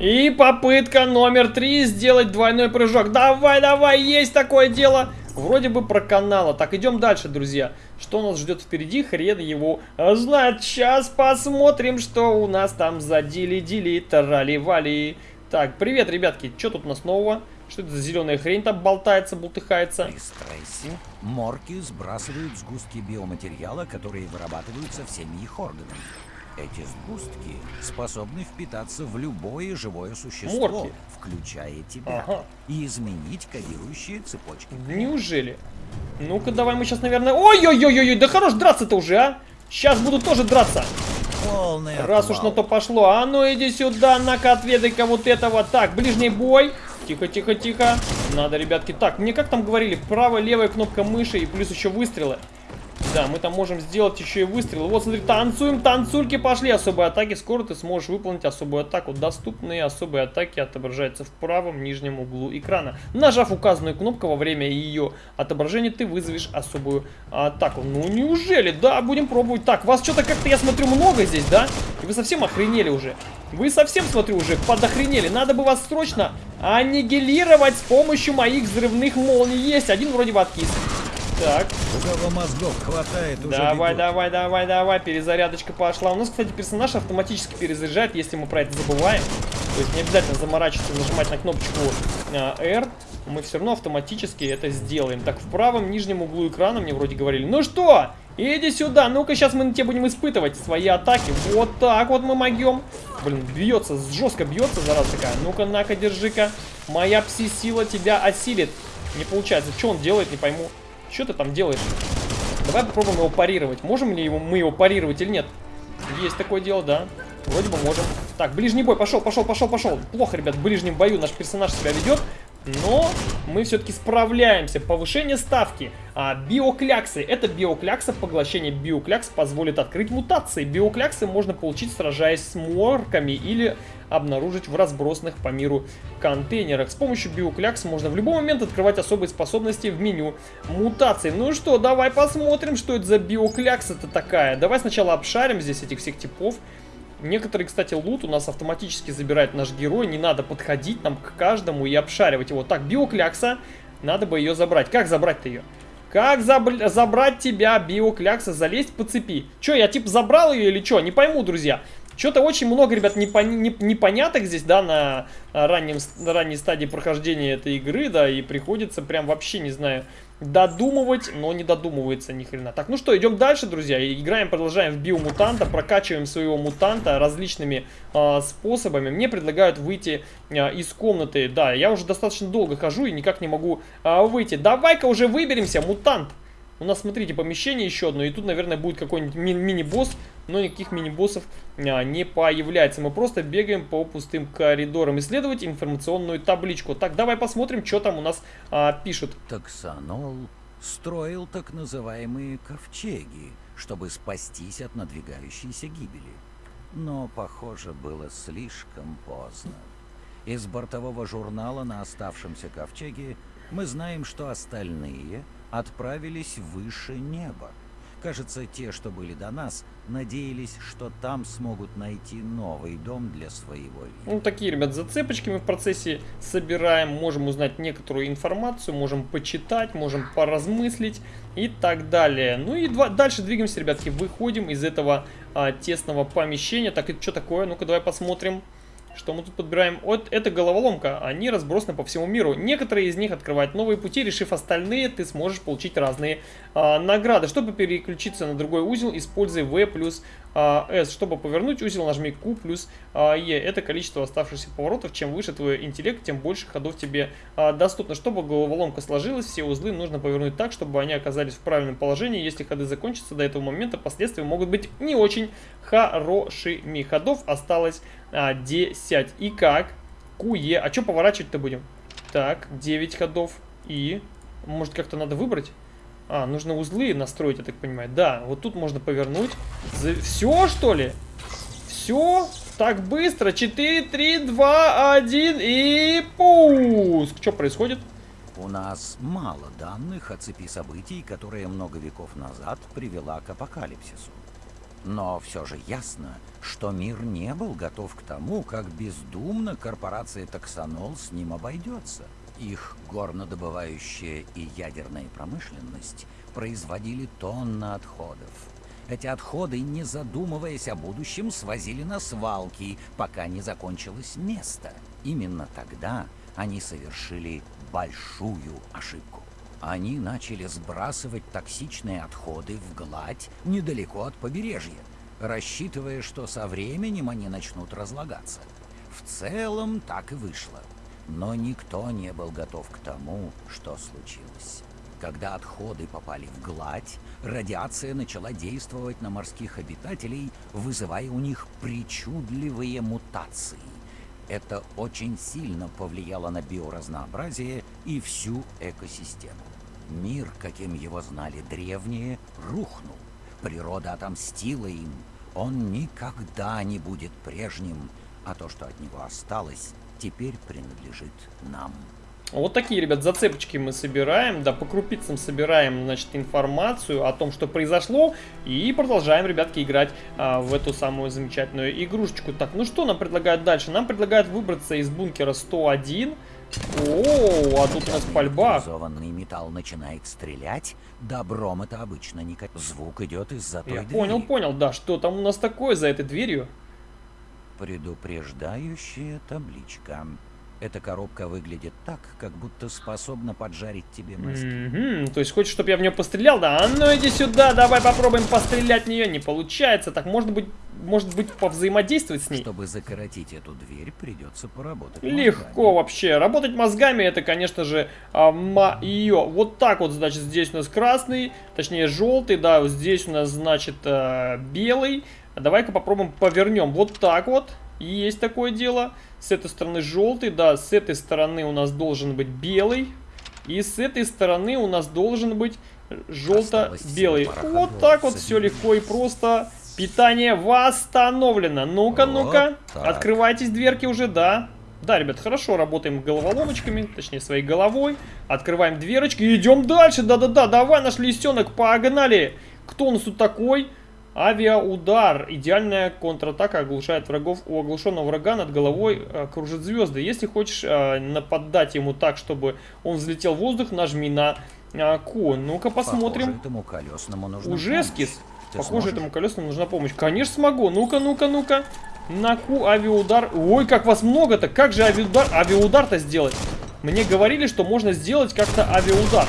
И попытка номер три сделать двойной прыжок. Давай, давай, есть такое дело. Вроде бы про канала. Так, идем дальше, друзья. Что нас ждет впереди, хрен его знает. Сейчас посмотрим, что у нас там за дили-дили, тарали-вали. Так, привет, ребятки. Что тут у нас нового? Что это за зеленая хрень там болтается, бултыхается? При стрессе морки сбрасывают сгустки биоматериала, которые вырабатываются всеми их органами. Эти сгустки способны впитаться в любое живое существо, Морки. включая тебя, Ага. и изменить кодирующие цепочки. Неужели? Ну-ка, давай мы сейчас, наверное... Ой-ой-ой-ой, да хорош драться-то уже, а! Сейчас буду тоже драться. Полный Раз уж на отвал. то пошло. А ну иди сюда, на-ка отведай-ка вот этого. Так, ближний бой. Тихо, тихо, тихо. Надо, ребятки. Так, мне как там говорили, правая, левая кнопка мыши и плюс еще выстрелы. Да, мы там можем сделать еще и выстрелы. Вот, смотри, танцуем, танцульки пошли. Особые атаки. Скоро ты сможешь выполнить особую атаку. Доступные особые атаки отображаются в правом нижнем углу экрана. Нажав указанную кнопку во время ее отображения, ты вызовешь особую атаку. Ну, неужели? Да, будем пробовать. Так, вас что-то как-то, я смотрю, много здесь, да? И вы совсем охренели уже. Вы совсем, смотрю, уже подохренели. Надо бы вас срочно аннигилировать с помощью моих взрывных молний. Есть, один вроде бы откис. Так, кого мозгов хватает, уже давай, бегут. давай, давай, давай, перезарядочка пошла. У нас, кстати, персонаж автоматически перезаряжает, если мы про это забываем. То есть не обязательно заморачиваться, нажимать на кнопочку а, R. Мы все равно автоматически это сделаем. Так, в правом нижнем углу экрана мне вроде говорили. Ну что, иди сюда, ну-ка сейчас мы на тебя будем испытывать свои атаки. Вот так вот мы могем. Блин, бьется, жестко бьется, зараза такая. Ну-ка, на-ка, держи-ка. Моя пси-сила тебя осилит. Не получается. Что он делает, не пойму. Что ты там делаешь? Давай попробуем его парировать. Можем ли его, мы его парировать или нет? Есть такое дело, да. Вроде бы можем. Так, ближний бой. Пошел, пошел, пошел, пошел. Плохо, ребят, в ближнем бою наш персонаж себя ведет. Но мы все-таки справляемся. Повышение ставки. А, биокляксы. Это биоклякса. Поглощение биоклякс позволит открыть мутации. Биокляксы можно получить, сражаясь с морками или обнаружить в разбросанных по миру контейнерах. С помощью биоклякс можно в любой момент открывать особые способности в меню мутаций. Ну что, давай посмотрим, что это за биоклякса-то такая. Давай сначала обшарим здесь этих всех типов. Некоторые, кстати, лут у нас автоматически забирает наш герой. Не надо подходить нам к каждому и обшаривать его. Так, биоклякса. Надо бы ее забрать. Как забрать-то ее? Как заб... забрать тебя, биоклякса, залезть по цепи? Че, я типа забрал ее или что? Не пойму, друзья. Что-то очень много, ребят, непон... непоняток здесь, да, на раннем... на ранней стадии прохождения этой игры, да, и приходится прям вообще, не знаю, додумывать, но не додумывается ни хрена. Так, ну что, идем дальше, друзья. Играем, продолжаем в биомутанта, прокачиваем своего мутанта различными э, способами. Мне предлагают выйти э, из комнаты. Да, я уже достаточно долго хожу и никак не могу э, выйти. Давай-ка уже выберемся, мутант. У нас, смотрите, помещение еще одно, и тут, наверное, будет какой-нибудь ми мини-босс, но никаких мини-боссов а, не появляется. Мы просто бегаем по пустым коридорам. Исследовать информационную табличку. Так, давай посмотрим, что там у нас а, пишут. Таксанол строил так называемые ковчеги, чтобы спастись от надвигающейся гибели. Но, похоже, было слишком поздно. Из бортового журнала на оставшемся ковчеге мы знаем, что остальные отправились выше неба. Кажется, те, что были до нас, надеялись, что там смогут найти новый дом для своего вида. Ну, такие, ребят, зацепочки мы в процессе собираем. Можем узнать некоторую информацию, можем почитать, можем поразмыслить и так далее. Ну и два, дальше двигаемся, ребятки. Выходим из этого а, тесного помещения. Так, это что такое? Ну-ка, давай посмотрим. Что мы тут подбираем? Вот это головоломка. Они разбросаны по всему миру. Некоторые из них открывают новые пути. Решив остальные, ты сможешь получить разные а, награды. Чтобы переключиться на другой узел, используй V плюс а, S. Чтобы повернуть узел, нажми Q плюс а, E. Это количество оставшихся поворотов. Чем выше твой интеллект, тем больше ходов тебе а, доступно. Чтобы головоломка сложилась, все узлы нужно повернуть так, чтобы они оказались в правильном положении. Если ходы закончатся до этого момента, последствия могут быть не очень хорошими. Ходов осталось а, 10. И как? QE. А что поворачивать-то будем? Так, 9 ходов. И... Может, как-то надо выбрать? А, нужно узлы настроить, я так понимаю. Да, вот тут можно повернуть. За... Все, что ли? Все? Так быстро. 4, 3, 2, 1 и пуск. Что происходит? У нас мало данных о цепи событий, которая много веков назад привела к апокалипсису. Но все же ясно, что мир не был готов к тому, как бездумно корпорация Таксонол с ним обойдется. Их горнодобывающая и ядерная промышленность производили тонны отходов. Эти отходы, не задумываясь о будущем, свозили на свалки, пока не закончилось место. Именно тогда они совершили большую ошибку. Они начали сбрасывать токсичные отходы в гладь недалеко от побережья, рассчитывая, что со временем они начнут разлагаться. В целом так и вышло. Но никто не был готов к тому, что случилось. Когда отходы попали в гладь, радиация начала действовать на морских обитателей, вызывая у них причудливые мутации. Это очень сильно повлияло на биоразнообразие и всю экосистему. Мир, каким его знали древние, рухнул. Природа отомстила им. Он никогда не будет прежним, а то, что от него осталось, теперь принадлежит нам. Вот такие, ребят, зацепочки мы собираем, да, по крупицам собираем, значит, информацию о том, что произошло, и продолжаем, ребятки, играть а, в эту самую замечательную игрушечку. Так, ну что нам предлагают дальше? Нам предлагают выбраться из бункера 101. О, а тут у нас пальба. металл начинает стрелять, добром это обычно не... Звук идет из-за той Я двери. понял, понял, да, что там у нас такое за этой дверью? Предупреждающая табличка. Эта коробка выглядит так, как будто способна поджарить тебе мозги. Mm -hmm. То есть хочешь, чтобы я в нее пострелял? Да, а ну иди сюда, давай попробуем пострелять в нее. Не получается. Так, может быть, может быть, повзаимодействовать с ней? Чтобы закоротить эту дверь, придется поработать Легко мозгами. вообще. Работать мозгами, это, конечно же, а, ее. Вот так вот, значит, здесь у нас красный, точнее, желтый, да, вот здесь у нас, значит, а, белый. Давай-ка попробуем повернем. Вот так вот. Есть такое дело. С этой стороны желтый, да, с этой стороны у нас должен быть белый. И с этой стороны у нас должен быть желто-белый. Вот так вот все легко и просто. Питание восстановлено. Ну-ка, Вот ну-ка. Открывайтесь дверки уже, да. Да, ребят, хорошо, работаем головоломочками, точнее, своей головой. Открываем дверочки и идем дальше. Да-да-да, давай, наш лисенок, погнали. Кто у нас тут такой? Авиаудар. Идеальная контратака оглушает врагов. У оглушенного врага над головой э, кружат звезды. Если хочешь э, нападать ему так, чтобы он взлетел в воздух, нажми на э, Q. Ну-ка посмотрим. Похоже, Уже. Ты Похоже, этому колесному нужна помощь. Конечно, смогу. Ну-ка, ну-ка, ну-ка. На Q авиаудар. Ой, как вас много-то. Как же авиаудар, авиаудар-то сделать? Мне говорили, что можно сделать как-то авиаудар.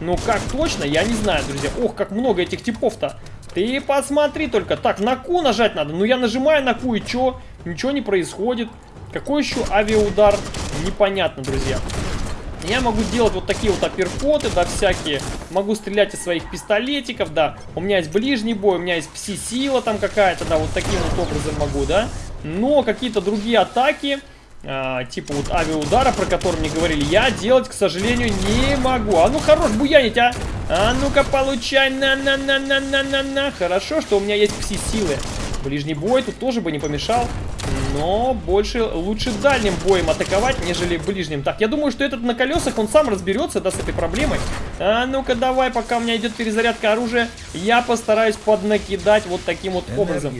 Ну, как точно, я не знаю, друзья. Ох, как много этих типов-то. Ты посмотри только. Так, на Q нажать надо. Ну, я нажимаю на Q, и чё? Ничего не происходит. Какой еще авиаудар? Непонятно, друзья. Я могу делать вот такие вот апперкоты, да, всякие. Могу стрелять из своих пистолетиков, да. У меня есть ближний бой, у меня есть пси-сила там какая-то, да, вот таким вот образом могу, да. Но какие-то другие атаки, а, типа вот авиаудара, про который мне говорили, я делать, к сожалению, не могу. А ну хорош буянить, а! А ну-ка получай, на-на-на-на-на-на-на. Хорошо, что у меня есть пси-силы. Ближний бой тут тоже бы не помешал. Но больше лучше дальним боем атаковать, нежели ближним. Так, я думаю, что этот на колесах, он сам разберется, да, с этой проблемой. А ну-ка давай, пока у меня идет перезарядка оружия, я постараюсь поднакидать вот таким вот образом.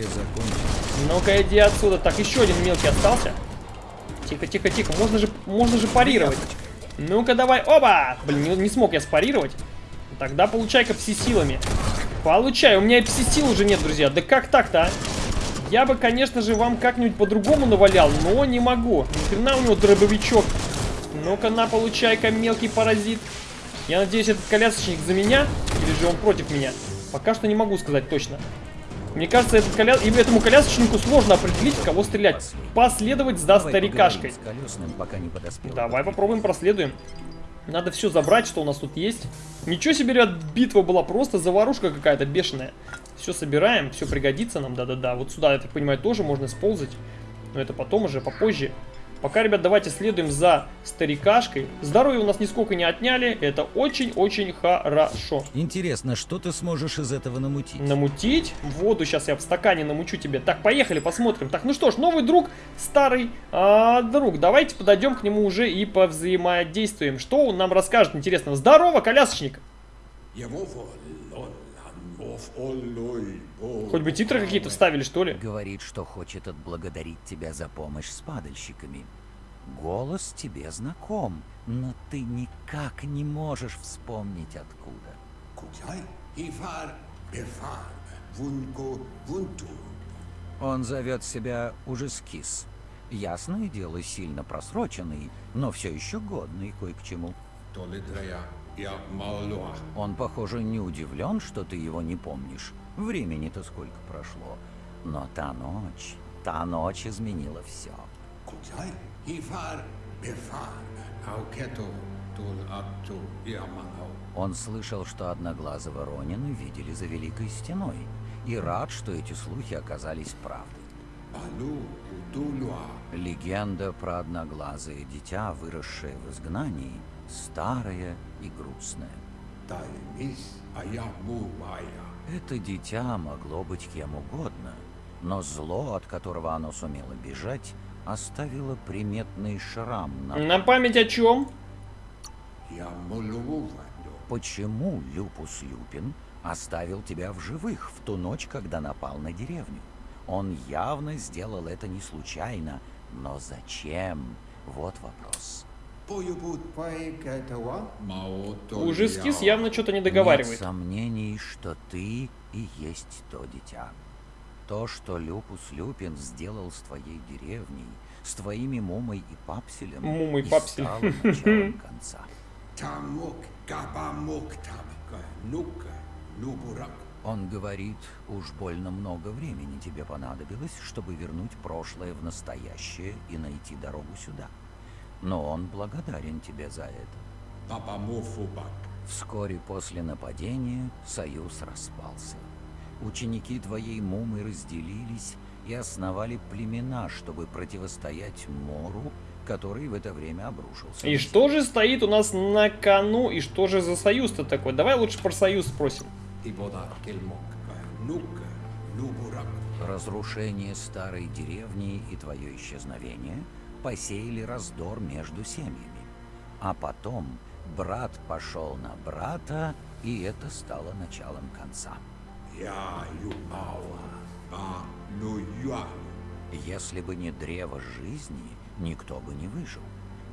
Ну-ка иди отсюда. Так, еще один мелкий остался. Тихо, тихо, тихо. Можно же, можно же парировать. Ну-ка давай. Оба! Блин, не, не смог я спарировать. Тогда получай-ка пси-силами. Получай. У меня и пси-сил уже нет, друзья. Да как так-то, а? Я бы, конечно же, вам как-нибудь по-другому навалял, но не могу. Ни хрена у него дробовичок. Ну-ка на, получай-ка, мелкий паразит. Я надеюсь, этот колясочник за меня, или же он против меня. Пока что не могу сказать точно. Мне кажется, этот коля... этому колясочнику сложно определить, в кого стрелять. Последовать за Давай старикашкой. поговорим с колесным, пока не подоспел. Давай попробуем, проследуем. Надо все забрать, что у нас тут есть. Ничего себе, ребят, битва была просто заварушка какая-то бешеная. Все собираем, все пригодится нам, да-да-да. Вот сюда, я так понимаю, тоже можно сползать. Но это потом уже, попозже. Пока, ребят, давайте следуем за старикашкой. Здоровье у нас нисколько не отняли. Это очень-очень хорошо. Интересно, что ты сможешь из этого намутить? Намутить воду. Сейчас я в стакане намучу тебе. Так, поехали, посмотрим. Так, ну что ж, новый друг, старый а, друг. Давайте подойдем к нему уже и повзаимодействуем. Что он нам расскажет интересного? Здорово, колясочник! Хоть бы титры какие-то вставили, что ли? Говорит, что хочет отблагодарить тебя за помощь с падальщиками. Голос тебе знаком, но ты никак не можешь вспомнить откуда. Он зовет себя Ужескис. Ясное дело, сильно просроченный, но все еще годный кое к чему. Он, похоже, не удивлен, что ты его не помнишь. Времени-то сколько прошло. Но та ночь, та ночь изменила все. Abtu, Yamao. Он слышал, что Одноглазого Ронина видели за Великой Стеной, и рад, что эти слухи оказались правдой. Легенда про одноглазое дитя, выросшее в изгнании, старая и грустная. Maya. Это дитя могло быть кем угодно, но зло, от которого оно сумело бежать, оставило приметный шрам на... На память о чем? Почему Люпус Люпин оставил тебя в живых в ту ночь, когда напал на деревню? Он явно сделал это не случайно, но зачем? Вот вопрос. Уже скис явно что-то не договаривает. Нет сомнений, что ты и есть то дитя. То, что Люпус Люпин сделал с твоей деревней, с твоими Мумой и Папселем, Мумой, и Папселем. стало началом конца. Tamuk, Gabamuk Tamka, Nuka, Nuburak. Он говорит, уж больно много времени тебе понадобилось, чтобы вернуть прошлое в настоящее и найти дорогу сюда. Но он благодарен тебе за это. Papamufubak. Вскоре после нападения союз распался. Ученики твоей Мумы разделились, и основали племена, чтобы противостоять Мору, который в это время обрушился. И что же стоит у нас на кону, и что же за союз-то такой? Давай лучше про союз спросим. Нука. Нубурак. Разрушение старой деревни и твое исчезновение посеяли раздор между семьями. А потом брат пошел на брата, и это стало началом конца. Я юауа. Ба ну. Если бы не древо жизни, никто бы не выжил.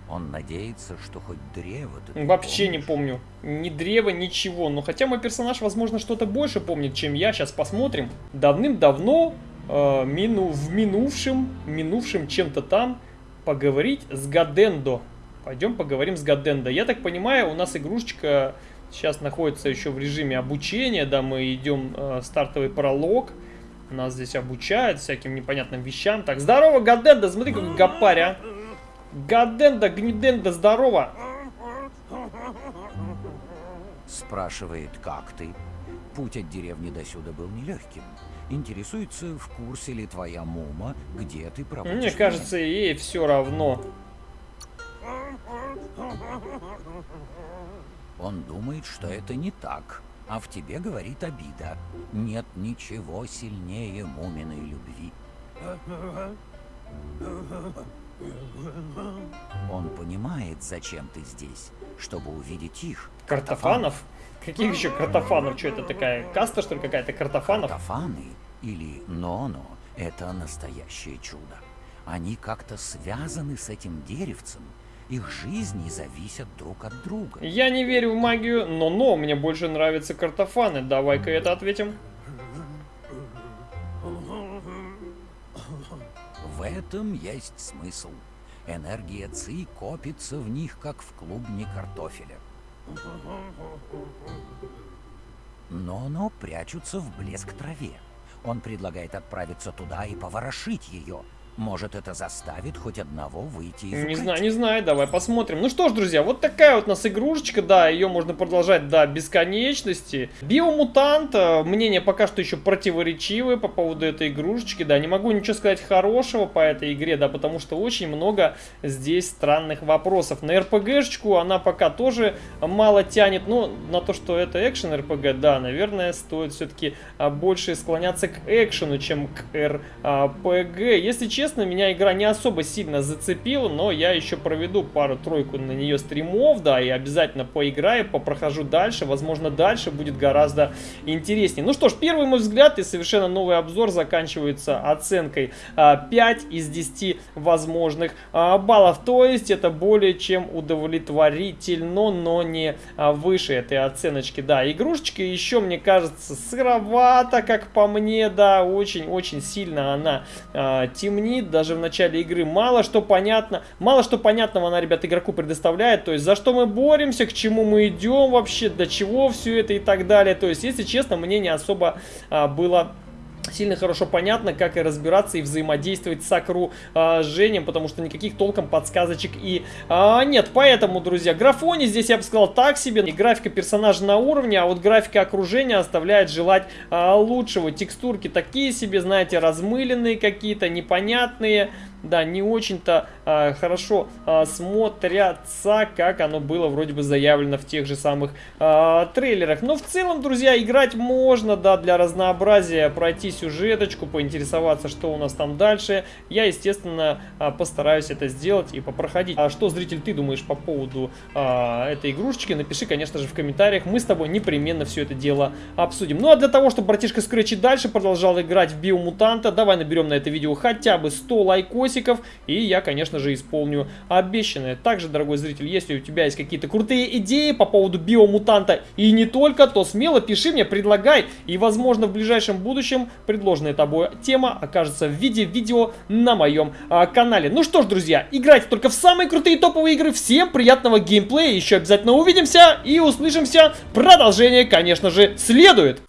Он надеется, что хоть древо-то... ты Вообще не помнишь. помню. Ни древа, ничего. Но хотя мой персонаж, возможно, что-то больше помнит, чем я. Сейчас посмотрим. Давным-давно, э, мину, в минувшем, минувшем чем-то там, поговорить с Гадендо. Пойдем поговорим с Гадендо. Я так понимаю, у нас игрушечка сейчас находится еще в режиме обучения. Да, мы идем э, стартовый пролог. Нас здесь обучают всяким непонятным вещам. Так, здорово, Гадендо, смотри, какой гапарь, а. Гаденда, Гниденда, здорово! Спрашивает, как ты? Путь от деревни до сюда был нелегким. Интересуется, в курсе ли твоя мума, где ты проводишь Мне время. кажется, ей все равно. Он думает, что это не так, а в тебе говорит обида. Нет ничего сильнее муминой любви. Он понимает, зачем ты здесь, чтобы увидеть их. Картофанов? Каких еще картофанов? Что это такая? Каста, что ли, какая-то картофанов? Картофаны или ноно — это настоящее чудо. Они как-то связаны с этим деревцем. Их жизни зависят друг от друга. Я не верю в магию, но но мне больше нравятся картофаны. Давай-ка это ответим. Этом есть смысл. Энергия ЦИ копится в них, как в клубне картофеля. Но-но прячутся в блеск траве. Он предлагает отправиться туда и поворошить ее. Может, это заставит хоть одного выйти из Не знаю, не знаю, давай посмотрим. Ну что ж, друзья, вот такая вот у нас игрушечка, да, ее можно продолжать до бесконечности. Биомутант, э, мнение пока что еще противоречивое по поводу этой игрушечки, да, не могу ничего сказать хорошего по этой игре, да, потому что очень много здесь странных вопросов. На РПГшечку она пока тоже мало тянет, но на то, что это экшен РПГ, да, наверное, стоит все-таки больше склоняться к экшену, чем к РПГ. Если честно, меня игра не особо сильно зацепила, но я еще проведу пару-тройку на нее стримов, да, и обязательно поиграю, попрохожу дальше, возможно, дальше будет гораздо интереснее. Ну что ж, первый мой взгляд и совершенно новый обзор заканчивается оценкой а, 5 из 10 возможных а, баллов, то есть это более чем удовлетворительно, но не а, выше этой оценочки, да. Игрушечка еще, мне кажется, сыровата, как по мне, да, очень-очень сильно она а, темнит, даже в начале игры мало что понятно, мало что понятного она, ребят, игроку предоставляет, то есть за что мы боремся, к чему мы идем вообще, до чего все это и так далее, то есть, если честно, мне не особо а, было сильно хорошо понятно, как и разбираться и взаимодействовать с окружением, потому что никаких толком подсказочек и а, нет. Поэтому, друзья, графони здесь, я бы сказал, так себе. И графика персонажа на уровне, а вот графика окружения оставляет желать а, лучшего. Текстурки такие себе, знаете, размыленные какие-то, непонятные. Да, не очень-то а, хорошо а, смотрятся, как оно было вроде бы заявлено в тех же самых а, трейлерах. Но в целом, друзья, играть можно, да, для разнообразия пройти сюжеточку, поинтересоваться, что у нас там дальше. Я, естественно, а, постараюсь это сделать и попроходить. А что, зритель, ты думаешь по поводу а, этой игрушечки? Напиши, конечно же, в комментариях. Мы с тобой непременно все это дело обсудим. Ну, а для того, чтобы братишка и дальше продолжал играть в Биомутанта, давай наберем на это видео хотя бы 100 лайкосиков, и я, конечно же, исполню обещанное. Также, дорогой зритель, если у тебя есть какие-то крутые идеи по поводу Биомутанта и не только, то смело пиши мне, предлагай, и, возможно, в ближайшем будущем предложенная тобой тема окажется в виде видео на моем а, канале. Ну что ж, друзья, играйте только в самые крутые топовые игры. Всем приятного геймплея, еще обязательно увидимся и услышимся. Продолжение, конечно же, следует.